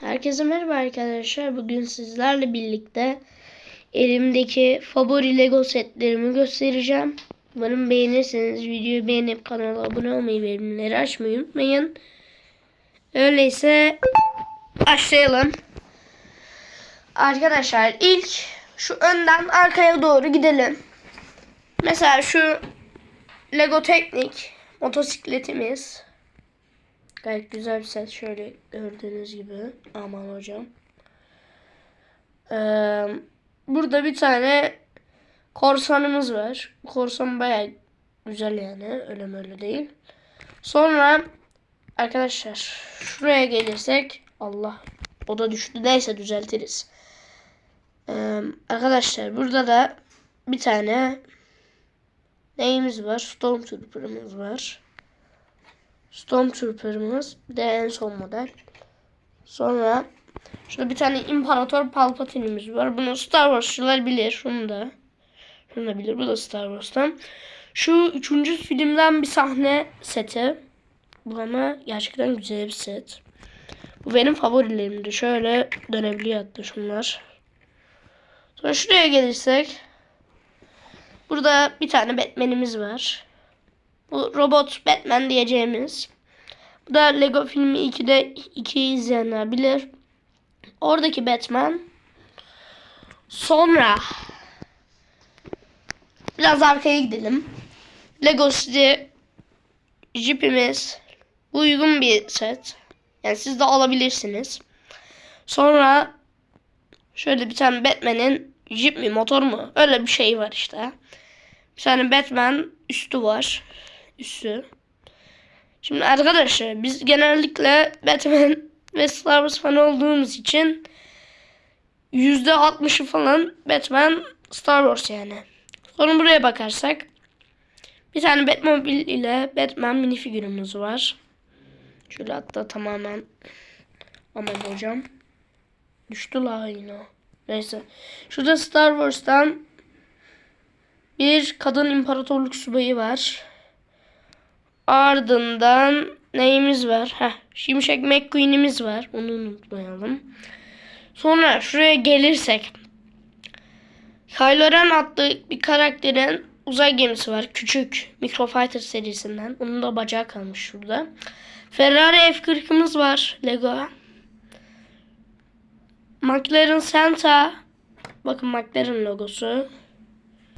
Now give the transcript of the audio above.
Herkese merhaba arkadaşlar. Bugün sizlerle birlikte elimdeki favori Lego setlerimi göstereceğim. Umarım beğenirseniz videoyu beğenip kanala abone olmayı ve bildirimleri açmayı unutmayın. Öyleyse başlayalım. Arkadaşlar ilk şu önden arkaya doğru gidelim. Mesela şu Lego Teknik motosikletimiz. Gayet güzel bir set. Şöyle gördüğünüz gibi. Aman hocam. Ee, burada bir tane korsanımız var. Korsan baya güzel yani. Öyle öyle değil. Sonra arkadaşlar şuraya gelirsek Allah o da düştü. Neyse düzeltiriz. Ee, arkadaşlar burada da bir tane neyimiz var? Stormtrooper'ımız var. Stormtrooper'ımız bir de en son model. Sonra şurada bir tane İmparator Palpatine'imiz var. Bunu Star Wars'çılar bilir. Şunu da. Şunu da bilir. Bu da Star Wars'tan. Şu üçüncü filmden bir sahne seti. Bu ama gerçekten güzel bir set. Bu benim favorilerimdi. Şöyle dönebiliyor hatta şunlar. Sonra şuraya gelirsek. Burada bir tane Batman'imiz var. Bu robot Batman diyeceğimiz. Bu da Lego filmi 2'de 2'yi izleyenler bilir. Oradaki Batman. Sonra biraz arkaya gidelim. Lego City Jeep'imiz. Bu uygun bir set. Yani siz de alabilirsiniz. Sonra şöyle bir tane Batman'in Jeep mi motor mu? Öyle bir şey var işte. Bir tane Batman üstü var üssü. Şimdi arkadaşlar biz genellikle Batman ve Star Wars fan olduğumuz için %60'ı falan Batman Star Wars yani. Sonra buraya bakarsak bir tane Batmobile ile Batman minifigürümüz var. Şöyle hatta tamamen aman hocam. Düştü la yine. Neyse. Şurada Star Wars'tan bir kadın imparatorluk subayı var. Ardından neyimiz var? Heh, Şimşek McQueen'imiz var. Onu unutmayalım. Sonra şuraya gelirsek. Kylo Ren adlı bir karakterin uzay gemisi var. Küçük Microfighter serisinden. Onun da bacağı kalmış şurada. Ferrari F40'ımız var. Lego. McLaren Santa. Bakın McLaren logosu.